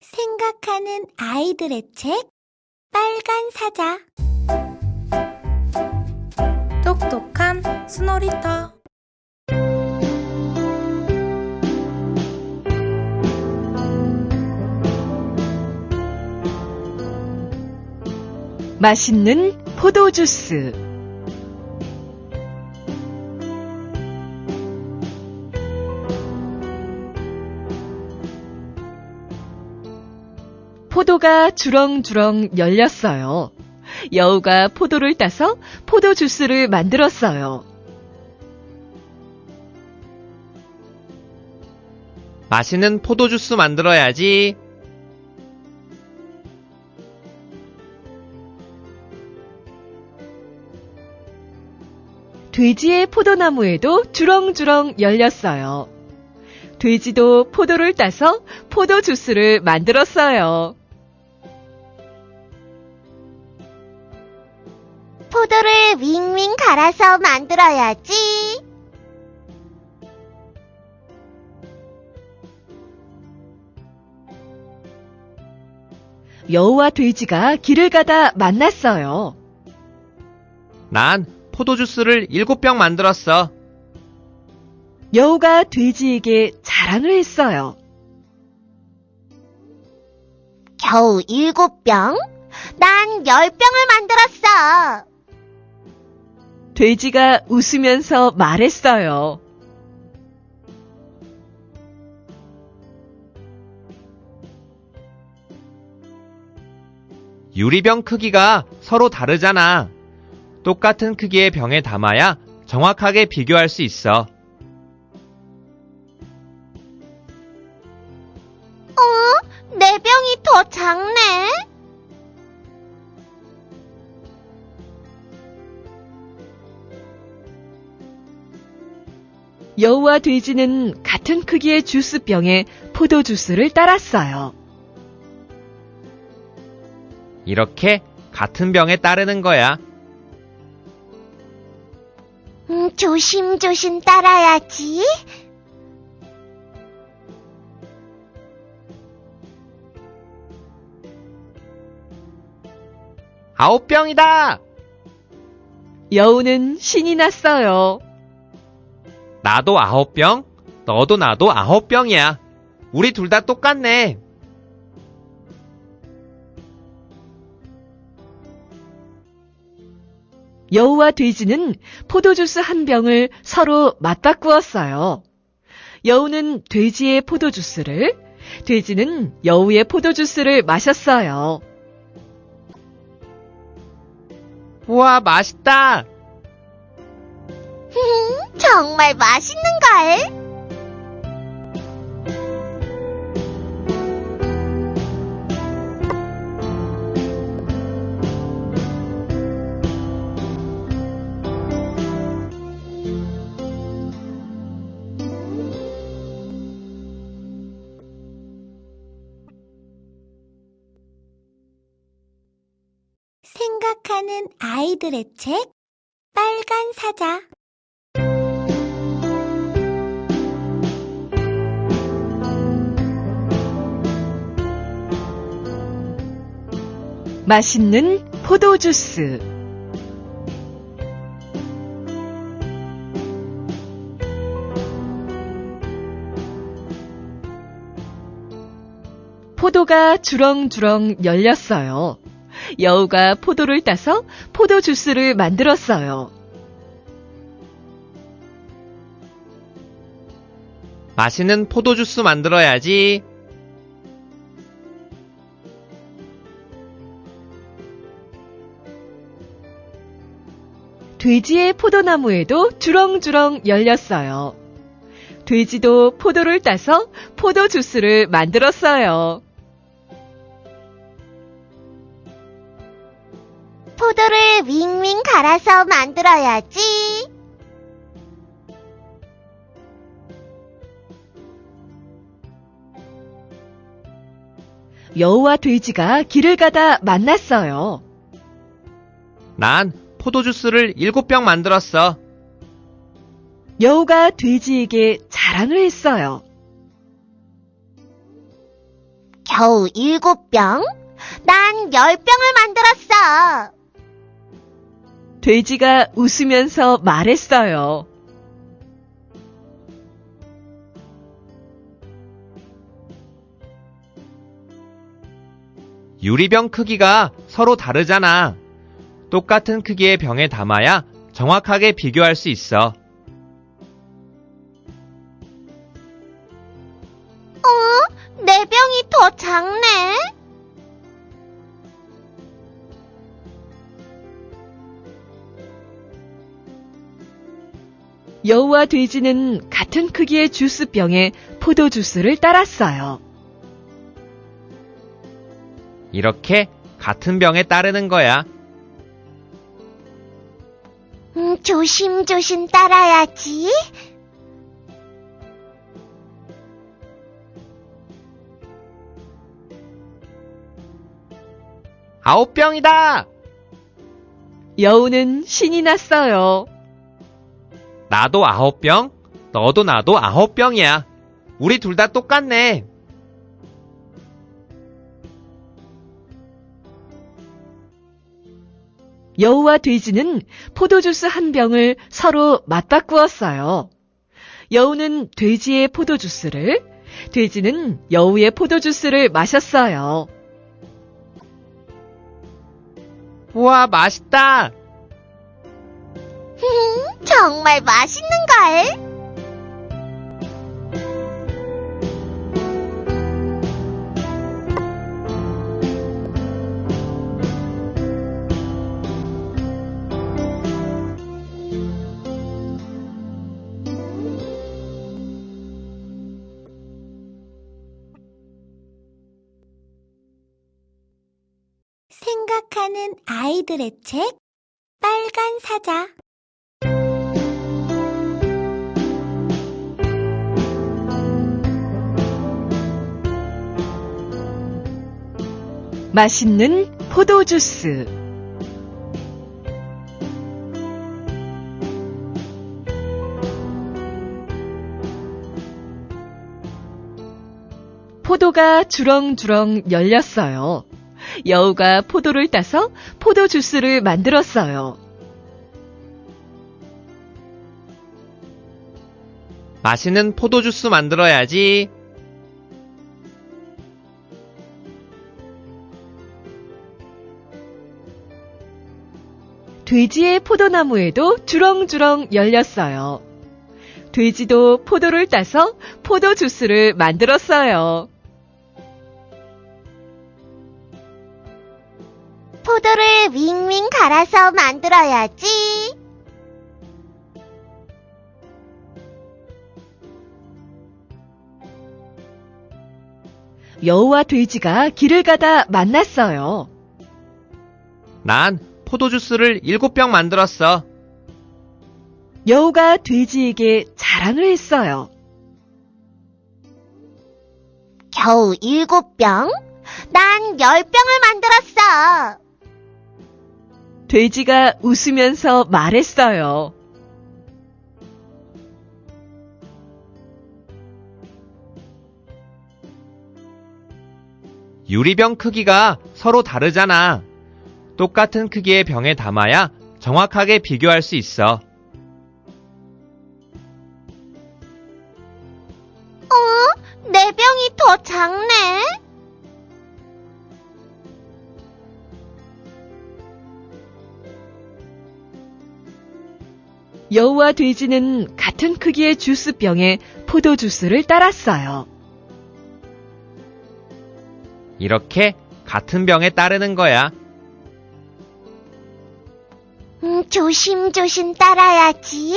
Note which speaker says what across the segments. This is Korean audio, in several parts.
Speaker 1: 생각하는 아이들의 책 빨간 사자
Speaker 2: 똑똑한 스노리터
Speaker 3: 맛있는 포도 주스. 포도가 주렁주렁 열렸어요. 여우가 포도를 따서 포도 주스를 만들었어요.
Speaker 4: 맛있는 포도 주스 만들어야지.
Speaker 3: 돼지의 포도나무에도 주렁주렁 열렸어요. 돼지도 포도를 따서 포도 주스를 만들었어요.
Speaker 1: 포도를 윙윙 갈아서 만들어야지.
Speaker 3: 여우와 돼지가 길을 가다 만났어요.
Speaker 4: 난 포도 주스를 일곱 병 만들었어.
Speaker 3: 여우가 돼지에게 자랑을 했어요.
Speaker 1: 겨우 일곱 병? 난 열 병을 만들었어.
Speaker 3: 돼지가 웃으면서 말했어요.
Speaker 4: 유리병 크기가 서로 다르잖아. 똑같은 크기의 병에 담아야 정확하게 비교할 수 있어.
Speaker 1: 어? 내 병이 더 작네.
Speaker 3: 여우와 돼지는 같은 크기의 주스병에 포도 주스를 따랐어요.
Speaker 4: 이렇게 같은 병에 따르는 거야.
Speaker 1: 음, 조심조심 따라야지.
Speaker 4: 아홉 병이다!
Speaker 3: 여우는 신이 났어요.
Speaker 4: 나도 아홉 병, 너도 나도 아홉 병이야. 우리 둘 다 똑같네.
Speaker 3: 여우와 돼지는 포도주스 한 병을 서로 맞바꾸었어요. 여우는 돼지의 포도주스를, 돼지는 여우의 포도주스를 마셨어요.
Speaker 4: 우와, 맛있다!
Speaker 1: 정말 맛있는걸? 생각하는 아이들의 책 빨간 사자
Speaker 3: 맛있는 포도주스. 포도가 주렁주렁 열렸어요. 여우가 포도를 따서 포도 주스를 만들었어요.
Speaker 4: 맛있는 포도 주스 만들어야지.
Speaker 3: 돼지의 포도나무에도 주렁주렁 열렸어요. 돼지도 포도를 따서 포도 주스를 만들었어요.
Speaker 1: 포도를 윙윙 갈아서 만들어야지.
Speaker 3: 여우와 돼지가 길을 가다 만났어요.
Speaker 4: 난 포도 주스를 일곱 병 만들었어.
Speaker 3: 여우가 돼지에게 자랑을 했어요.
Speaker 1: 겨우 일곱 병? 난 열 병을 만들었어.
Speaker 3: 돼지가 웃으면서 말했어요.
Speaker 4: 유리병 크기가 서로 다르잖아. 똑같은 크기의 병에 담아야 정확하게 비교할 수 있어.
Speaker 1: 내 병이 더 작네.
Speaker 3: 여우와 돼지는 같은 크기의 주스병에 포도 주스를 따랐어요.
Speaker 4: 이렇게 같은 병에 따르는 거야.
Speaker 1: 조심조심 따라야지.
Speaker 4: 아홉 병이다!
Speaker 3: 여우는 신이 났어요.
Speaker 4: 나도 아홉 병, 너도 나도 아홉 병이야. 우리 둘 다 똑같네.
Speaker 3: 여우와 돼지는 포도주스 한 병을 서로 맞바꾸었어요. 여우는 돼지의 포도주스를, 돼지는 여우의 포도주스를 마셨어요.
Speaker 4: 우와, 맛있다!
Speaker 1: 정말 맛있는걸?
Speaker 5: 생각하는 아이들의 책 빨간 사자
Speaker 3: 맛있는 포도 주스. 포도가 주렁주렁 열렸어요. 여우가 포도를 따서 포도 주스를 만들었어요.
Speaker 4: 맛있는 포도 주스 만들어야지.
Speaker 3: 돼지의 포도나무에도 주렁주렁 열렸어요. 돼지도 포도를 따서 포도 주스를 만들었어요.
Speaker 1: 포도를 윙윙 갈아서 만들어야지.
Speaker 3: 여우와 돼지가 길을 가다 만났어요.
Speaker 4: 난 포도주스를 일곱 병 만들었어.
Speaker 3: 여우가 돼지에게 자랑을 했어요.
Speaker 1: 겨우 일곱 병? 난 열 병을 만들었어.
Speaker 3: 돼지가 웃으면서 말했어요.
Speaker 4: 유리병 크기가 서로 다르잖아. 똑같은 크기의 병에 담아야 정확하게 비교할 수 있어.
Speaker 1: 내 병이 더 작네.
Speaker 3: 여우와 돼지는 같은 크기의 주스병에 포도 주스를 따랐어요.
Speaker 4: 이렇게 같은 병에 따르는 거야.
Speaker 1: 음, 조심조심 따라야지.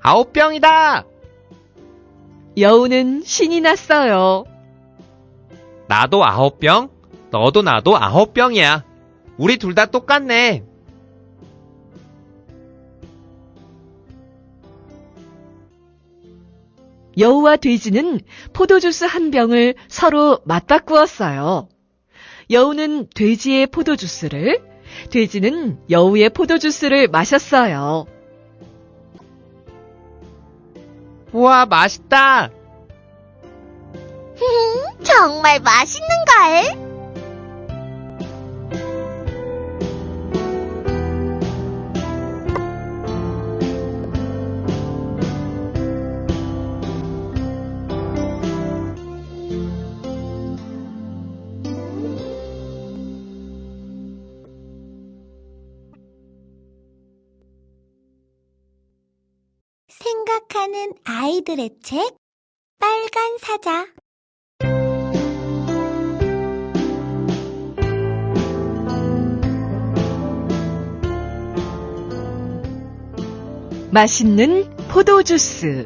Speaker 4: 아홉 병이다!
Speaker 3: 여우는 신이 났어요.
Speaker 4: 나도 아홉 병, 너도 나도 아홉 병이야. 우리 둘 다 똑같네.
Speaker 3: 여우와 돼지는 포도주스 한 병을 서로 맞바꾸었어요. 여우는 돼지의 포도주스를, 돼지는 여우의 포도주스를 마셨어요.
Speaker 4: 우와, 맛있다!
Speaker 1: 정말 맛있는걸?
Speaker 5: 생각하는 아이들의 책 빨간 사자
Speaker 3: 맛있는 포도주스.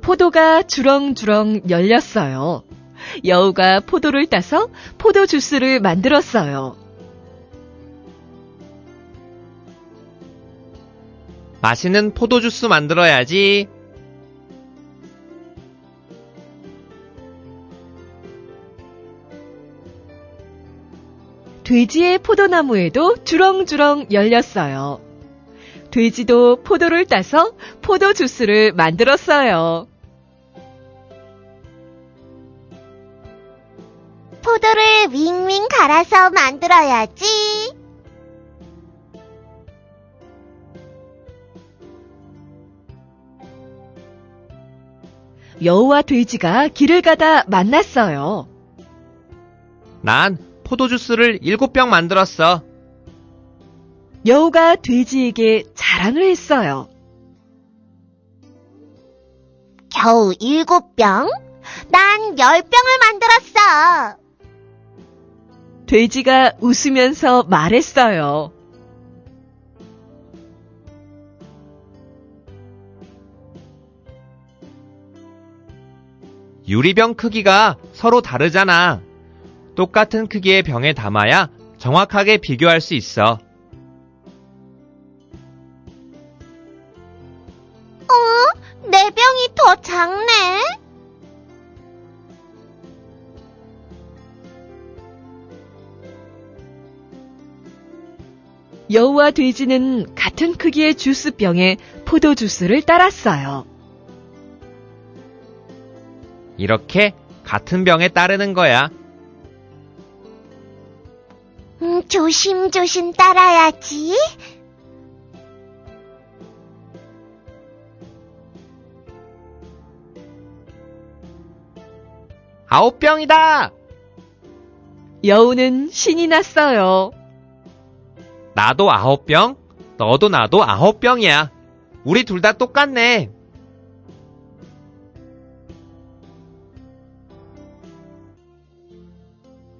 Speaker 3: 포도가 주렁주렁 열렸어요. 여우가 포도를 따서 포도 주스를 만들었어요.
Speaker 4: 맛있는 포도주스 만들어야지.
Speaker 3: 돼지의 포도나무에도 주렁주렁 열렸어요. 돼지도 포도를 따서 포도 주스를 만들었어요.
Speaker 1: 포도를 윙윙 갈아서 만들어야지.
Speaker 3: 여우와 돼지가 길을 가다 만났어요.
Speaker 4: 난 포도주스를 일곱 병 만들었어.
Speaker 3: 여우가 돼지에게 자랑을 했어요.
Speaker 1: 겨우 일곱 병? 난 열 병을 만들었어.
Speaker 3: 돼지가 웃으면서 말했어요.
Speaker 4: 유리병 크기가 서로 다르잖아. 똑같은 크기의 병에 담아야 정확하게 비교할 수 있어.
Speaker 1: 내 병이 더 작네.
Speaker 3: 여우와 돼지는 같은 크기의 주스병에 포도주스를 따랐어요.
Speaker 4: 이렇게 같은 병에 따르는 거야.
Speaker 1: 음, 조심조심 따라야지.
Speaker 4: 아홉 병이다!
Speaker 3: 여우는 신이 났어요.
Speaker 4: 나도 아홉 병, 너도 나도 아홉 병이야. 우리 둘 다 똑같네.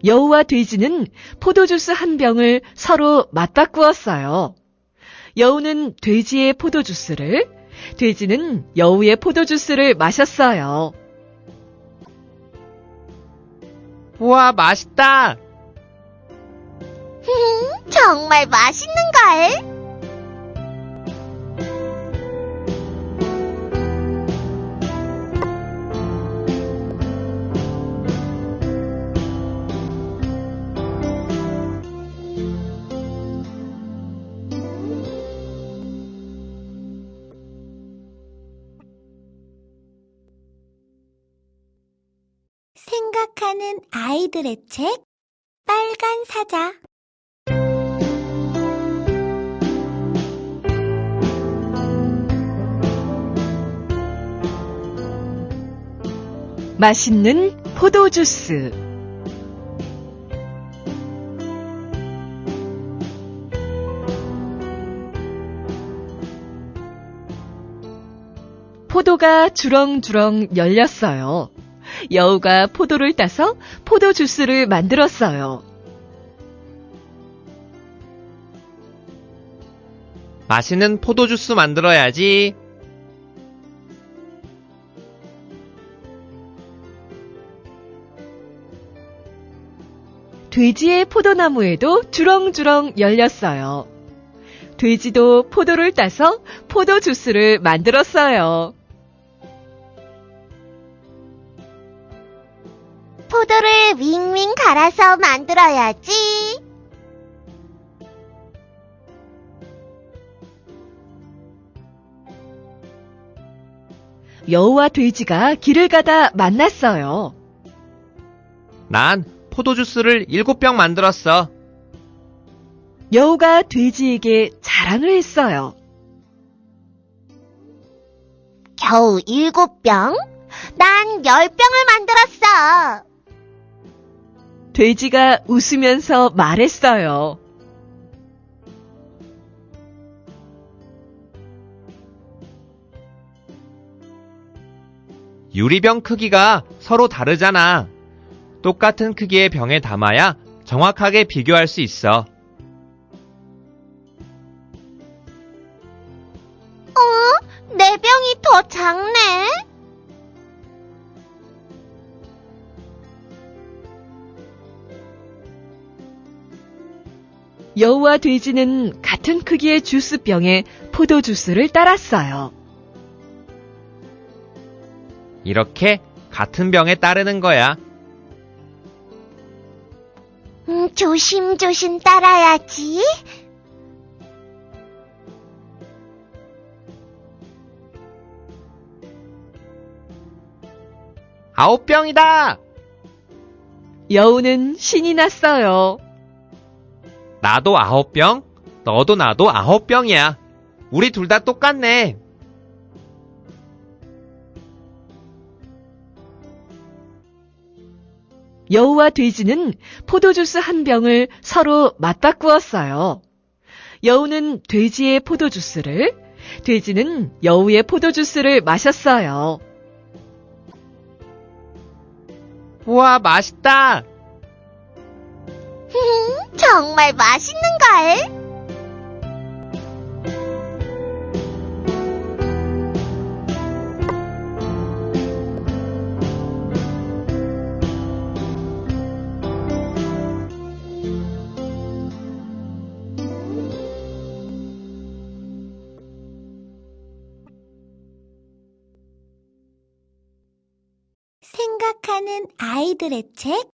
Speaker 3: 여우와 돼지는 포도주스 한 병을 서로 맞바꾸었어요. 여우는 돼지의 포도주스를, 돼지는 여우의 포도주스를 마셨어요.
Speaker 4: 우와, 맛있다!
Speaker 1: 정말 맛있는 걸?
Speaker 5: 생각하는 아이들의 책 빨간 사자
Speaker 3: 맛있는 포도 주스. 포도가 주렁주렁 열렸어요. 여우가 포도를 따서 포도 주스를 만들었어요.
Speaker 4: 맛있는 포도 주스 만들어야지.
Speaker 3: 돼지의 포도나무에도 주렁주렁 열렸어요. 돼지도 포도를 따서 포도 주스를 만들었어요.
Speaker 1: 포도를 윙윙 갈아서 만들어야지.
Speaker 3: 여우와 돼지가 길을 가다 만났어요.
Speaker 4: 난 포도주스를 7병 만들었어.
Speaker 3: 여우가 돼지에게 자랑을 했어요.
Speaker 1: 겨우 일곱 병? 난 열 병을 만들었어.
Speaker 3: 돼지가 웃으면서 말했어요.
Speaker 4: 유리병 크기가 서로 다르잖아. 똑같은 크기의 병에 담아야 정확하게 비교할 수 있어.
Speaker 1: 내 병이 더 작네.
Speaker 3: 여우와 돼지는 같은 크기의 주스병에 포도 주스를 따랐어요.
Speaker 4: 이렇게 같은 병에 따르는 거야.
Speaker 1: 음, 조심조심 따라야지.
Speaker 4: 아홉 병이다!
Speaker 3: 여우는 신이 났어요.
Speaker 4: 나도 아홉 병, 너도 나도 아홉 병이야. 우리 둘 다 똑같네.
Speaker 3: 여우와 돼지는 포도주스 한 병을 서로 맞바꾸었어요. 여우는 돼지의 포도주스를, 돼지는 여우의 포도주스를 마셨어요.
Speaker 4: 우와, 맛있다!
Speaker 1: 정말 맛있는걸?
Speaker 5: 생각하는 아이들의 책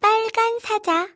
Speaker 5: 빨간 사자